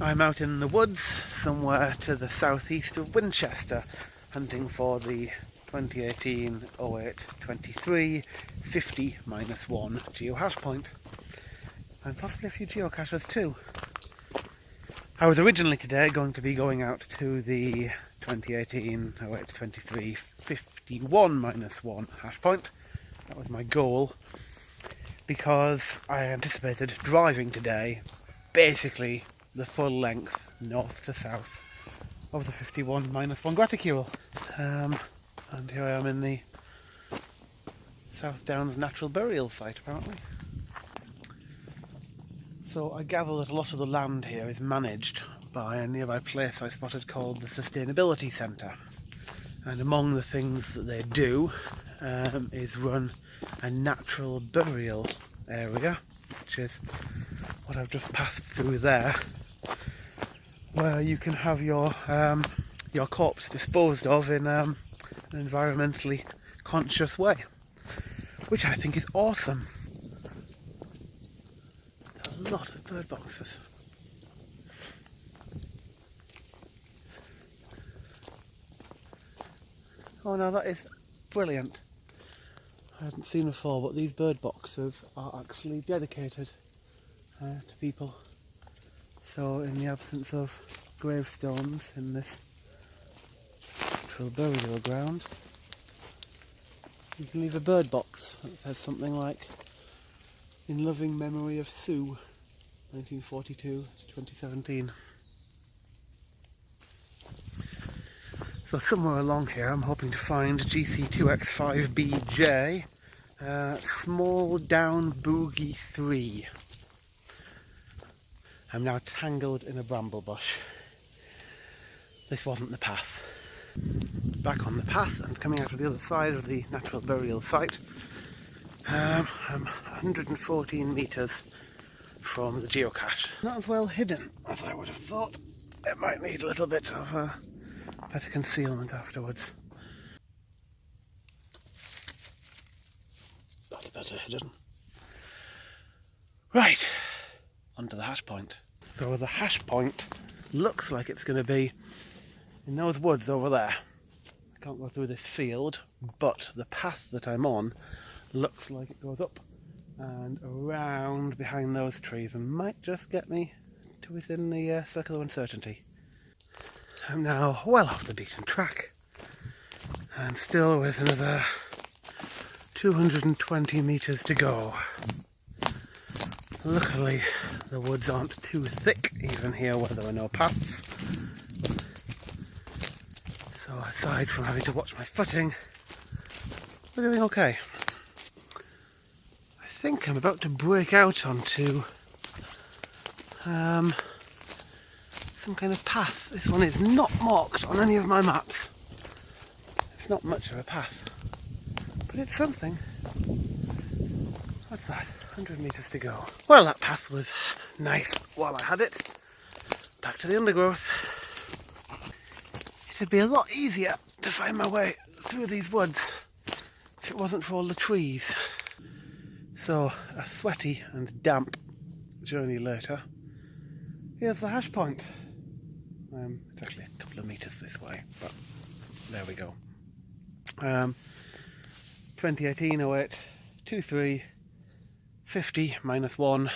I'm out in the woods somewhere to the southeast of Winchester hunting for the 2018 08 23 50 minus 1 geohash point and possibly a few geocaches too. I was originally today going to be going out to the 2018 08 23 51 minus 1 hash point. That was my goal because I anticipated driving today basically the full length north to south of the 51 minus 1 graticule. Um, and here I am in the South Downs Natural Burial Site apparently. So I gather that a lot of the land here is managed by a nearby place I spotted called the Sustainability Centre. And among the things that they do um, is run a natural burial area, which is what I've just passed through there where you can have your um, your corpse disposed of in um, an environmentally conscious way, which I think is awesome. a lot of bird boxes. Oh no, that is brilliant. I hadn't seen before, but these bird boxes are actually dedicated uh, to people so in the absence of gravestones in this natural burial ground, you can leave a bird box that says something like, in loving memory of Sue, 1942 to 2017. So somewhere along here I'm hoping to find GC2X5BJ, uh, small down boogie 3. I'm now tangled in a bramble bush. This wasn't the path. Back on the path and coming out of the other side of the natural burial site. Um, I'm 114 metres from the geocache. Not as well hidden as I would have thought. It might need a little bit of uh, better concealment afterwards. That's better hidden. Right, onto the hash point. So the hash point looks like it's going to be in those woods over there. I can't go through this field, but the path that I'm on looks like it goes up and around behind those trees and might just get me to within the uh, circle of uncertainty. I'm now well off the beaten track and still with another 220 metres to go. Luckily the woods aren't too thick even here where there are no paths. So aside from having to watch my footing, we're doing okay. I think I'm about to break out onto um, some kind of path. This one is not marked on any of my maps. It's not much of a path, but it's something. What's that? 100 metres to go. Well, that path was nice while I had it. Back to the undergrowth. It'd be a lot easier to find my way through these woods if it wasn't for all the trees. So, a sweaty and damp journey later. Here's the hash point. Um, it's actually a couple of metres this way, but there we go. Um, 2018 08 23 50 minus 1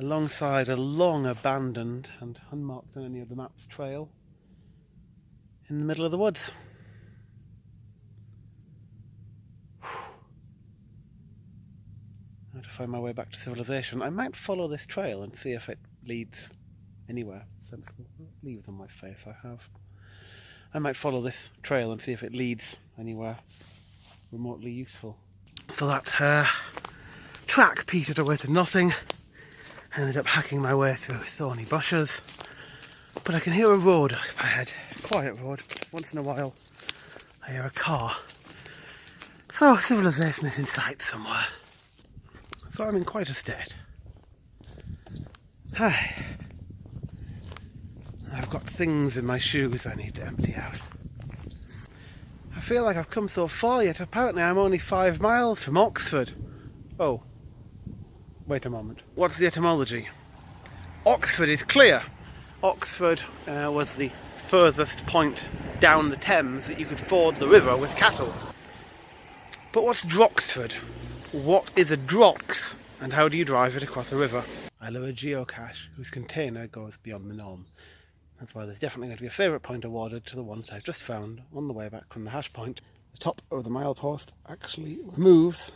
alongside a long abandoned and unmarked on any of the maps trail in the middle of the woods. To find my way back to civilization. I might follow this trail and see if it leads anywhere. Leave it on my face, I have. I might follow this trail and see if it leads anywhere remotely useful. So that uh, track petered away to nothing. I ended up hacking my way through thorny bushes. But I can hear a road up ahead, quiet road. Once in a while I hear a car. So civilization is in sight somewhere. So I'm in quite a state. Hi. I've got things in my shoes I need to empty out. I feel like I've come so far yet apparently I'm only five miles from Droxford. Oh, Wait a moment. What's the etymology? Oxford is clear. Oxford uh, was the furthest point down the Thames that you could ford the river with cattle. But what's Droxford? What is a Drox? And how do you drive it across a river? I love a geocache whose container goes beyond the norm. That's why there's definitely going to be a favourite point awarded to the ones I've just found on the way back from the hash point. The top of the milepost actually removes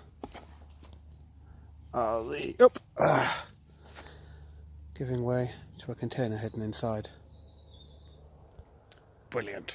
uh, the up, uh, giving way to a container hidden inside. Brilliant.